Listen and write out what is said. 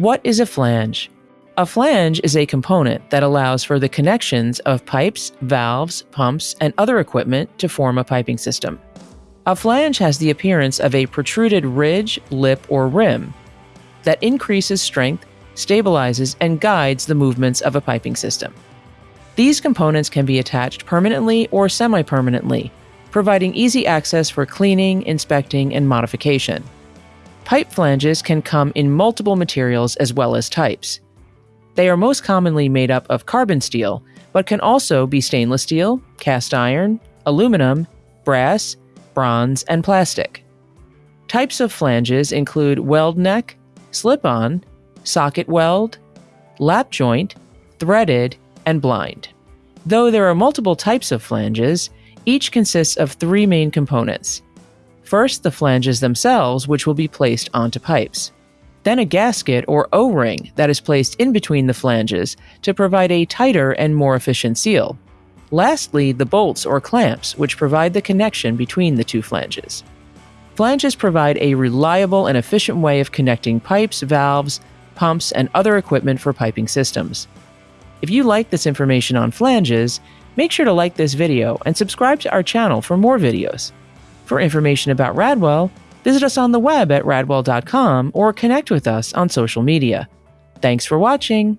What is a flange? A flange is a component that allows for the connections of pipes, valves, pumps, and other equipment to form a piping system. A flange has the appearance of a protruded ridge, lip, or rim that increases strength, stabilizes, and guides the movements of a piping system. These components can be attached permanently or semi permanently, providing easy access for cleaning, inspecting, and modification. Pipe flanges can come in multiple materials as well as types. They are most commonly made up of carbon steel, but can also be stainless steel, cast iron, aluminum, brass, bronze, and plastic. Types of flanges include weld neck, slip on, socket weld, lap joint, threaded, and blind. Though there are multiple types of flanges, each consists of three main components First, the flanges themselves, which will be placed onto pipes. Then a gasket or O-ring that is placed in between the flanges to provide a tighter and more efficient seal. Lastly, the bolts or clamps, which provide the connection between the two flanges. Flanges provide a reliable and efficient way of connecting pipes, valves, pumps, and other equipment for piping systems. If you like this information on flanges, make sure to like this video and subscribe to our channel for more videos. For information about Radwell, visit us on the web at radwell.com or connect with us on social media. Thanks for watching!